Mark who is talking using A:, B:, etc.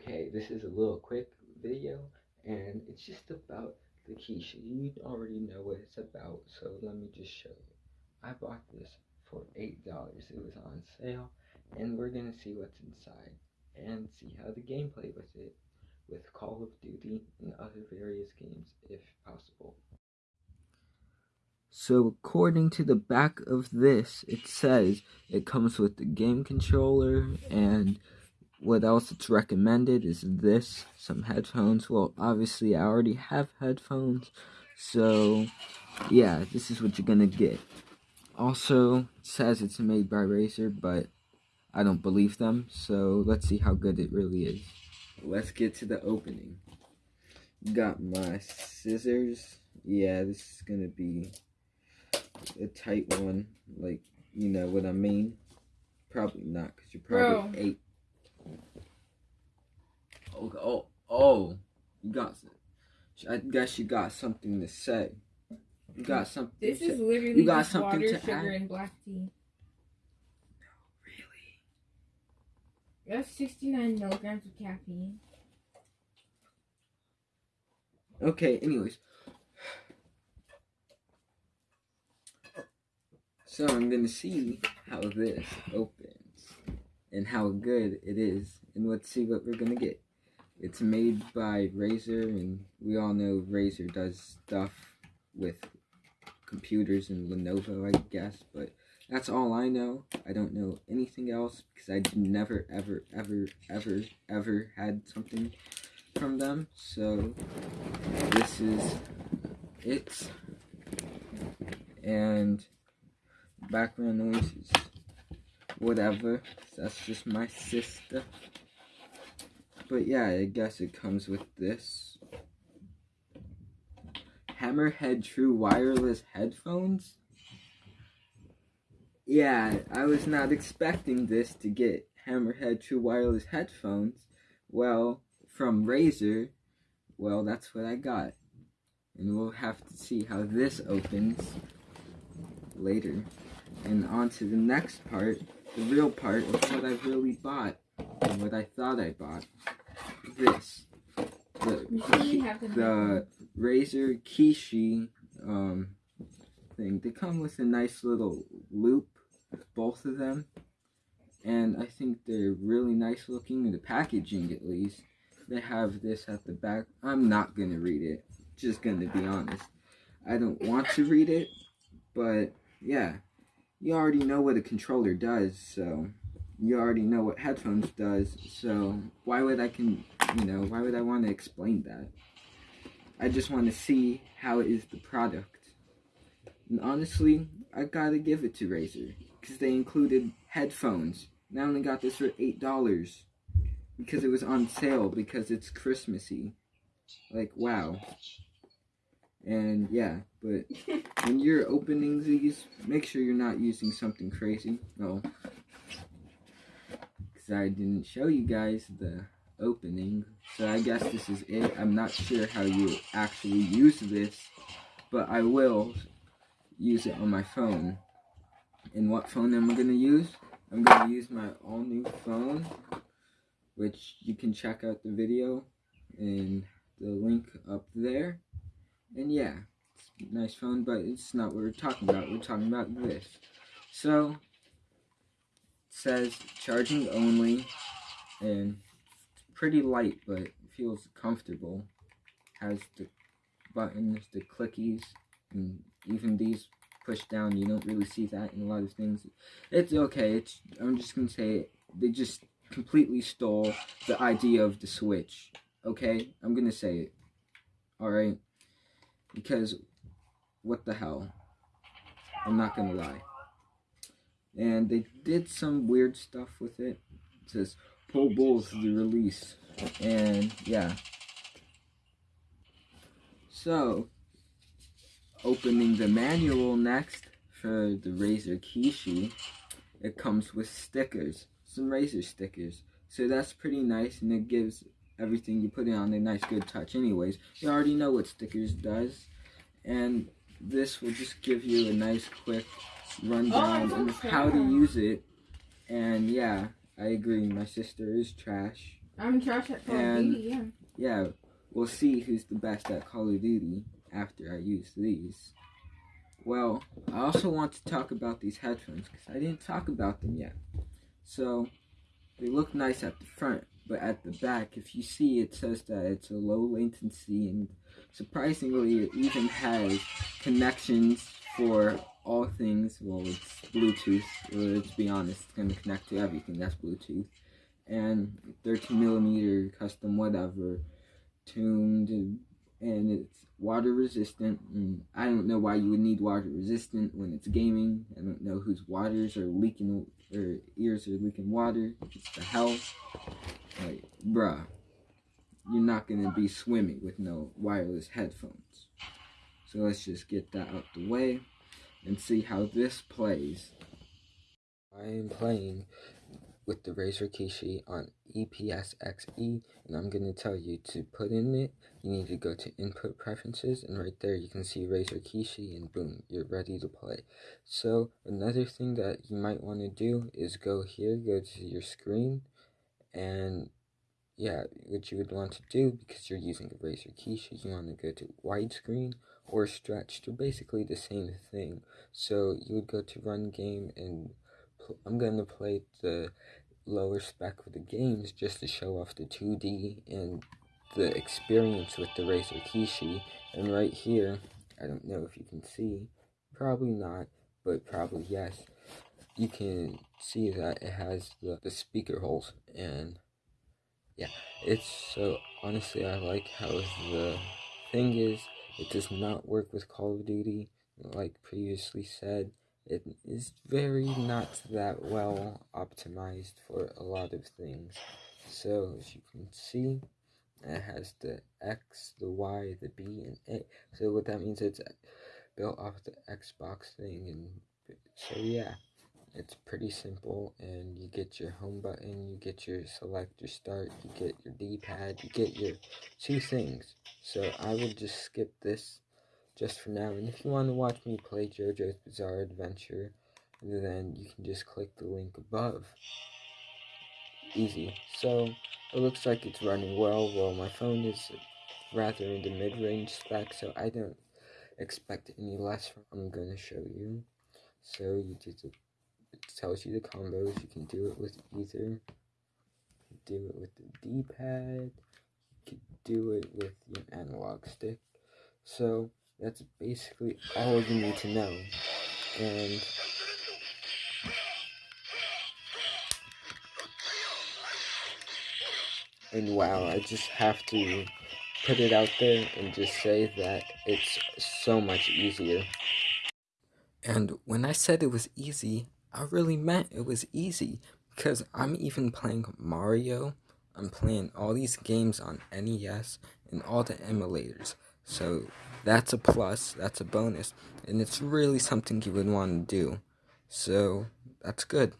A: Okay, this is a little quick video, and it's just about the Kishi. You already know what it's about, so let me just show you. I bought this for $8. It was on sale, and we're going to see what's inside and see how the gameplay with it, with Call of Duty and other various games, if possible. So according to the back of this, it says it comes with the game controller and what else it's recommended is this, some headphones. Well, obviously I already have headphones, so yeah, this is what you're gonna get. Also, says it's made by Razer, but I don't believe them, so let's see how good it really is. Let's get to the opening. Got my scissors. Yeah, this is gonna be a tight one, like, you know what I mean? Probably not, because you're probably Bro. eight Oh, oh, oh, you got. I guess you got something to say. You got something.
B: This is literally you got something water, to sugar, add? and black tea. No,
A: really.
B: That's sixty-nine milligrams of caffeine.
A: Okay. Anyways. So I'm gonna see how this opens and how good it is, and let's see what we're gonna get. It's made by Razer, and we all know Razer does stuff with computers and Lenovo, I guess, but that's all I know. I don't know anything else because I never, ever, ever, ever, ever had something from them. So this is it. And background noises, whatever. That's just my sister. But yeah, I guess it comes with this. Hammerhead True Wireless Headphones. Yeah, I was not expecting this to get Hammerhead True Wireless Headphones. Well, from Razer, well, that's what I got. And we'll have to see how this opens later. And on to the next part, the real part of what I really bought and what I thought I bought this. The, the Razer Kishi um, thing. They come with a nice little loop, both of them. And I think they're really nice looking in the packaging at least. They have this at the back. I'm not going to read it. Just going to be honest. I don't want to read it. But yeah, you already know what a controller does. So you already know what headphones does. So why would I can you know, why would I want to explain that? I just want to see how it is the product. And honestly, I gotta give it to Razer. Because they included headphones. And I only got this for $8. Because it was on sale, because it's Christmassy. Like, wow. And yeah, but when you're opening these, make sure you're not using something crazy. Oh. No. Because I didn't show you guys the opening. So I guess this is it. I'm not sure how you actually use this, but I will use it on my phone. And what phone am I going to use? I'm going to use my all new phone, which you can check out the video and the link up there. And yeah, nice phone, but it's not what we're talking about. We're talking about this. So, it says charging only, and pretty light, but feels comfortable. Has the buttons, the clickies, and even these push down. You don't really see that in a lot of things. It's okay. It's I'm just gonna say it. they just completely stole the idea of the Switch. Okay, I'm gonna say it. All right, because what the hell? I'm not gonna lie. And they did some weird stuff with it. It says pull bulls the release. And yeah. So, opening the manual next for the Razer Kishi, it comes with stickers, some Razer stickers. So that's pretty nice and it gives everything you put it on a nice good touch anyways. You already know what stickers does. And this will just give you a nice quick rundown oh, of how to use it. And yeah, I agree. My sister is trash.
B: I'm trash at Call and, of Duty, yeah.
A: Yeah, we'll see who's the best at Call of Duty after I use these. Well, I also want to talk about these headphones because I didn't talk about them yet. So, they look nice at the front, but at the back, if you see, it says that it's a low latency and surprisingly, it even has connections for all things. Well, it's Bluetooth. Uh, let's be honest, it's going to connect to everything that's Bluetooth. And 13 millimeter custom whatever tuned and it's water resistant and I don't know why you would need water resistant when it's gaming. I don't know whose waters are leaking or ears are leaking water. It's the hell. Like, bruh, you're not gonna be swimming with no wireless headphones. So let's just get that out the way and see how this plays. I am playing with the Razer Kishi on ePSXe and I'm going to tell you to put in it, you need to go to input preferences and right there you can see Razer Kishi and boom, you're ready to play. So another thing that you might want to do is go here, go to your screen and yeah, what you would want to do because you're using a Razer Kishi, you want to go to widescreen or stretch. They're basically the same thing. So you would go to run game and I'm going to play the lower spec of the games just to show off the 2D and the experience with the Razer Kishi. And right here, I don't know if you can see, probably not, but probably yes, you can see that it has the, the speaker holes. And yeah, it's so, honestly, I like how the thing is, it does not work with Call of Duty, like previously said it is very not that well optimized for a lot of things. So as you can see, it has the X, the Y, the B, and A. So what that means it's built off the Xbox thing, and so yeah, it's pretty simple. And you get your home button, you get your select your start, you get your D-pad, you get your two things. So I will just skip this just for now. And if you want to watch me play JoJo's Bizarre Adventure, then you can just click the link above. Easy. So, it looks like it's running well. Well, my phone is rather in the mid-range spec, so I don't expect any less. From I'm going to show you. So, you just, it tells you the combos. You can do it with either. Do it with the D-pad. You can do it with your analog stick. So, that's basically all you need to know. And and wow, I just have to put it out there and just say that it's so much easier. And when I said it was easy, I really meant it was easy because I'm even playing Mario. I'm playing all these games on NES and all the emulators. So that's a plus, that's a bonus, and it's really something you would want to do. So that's good.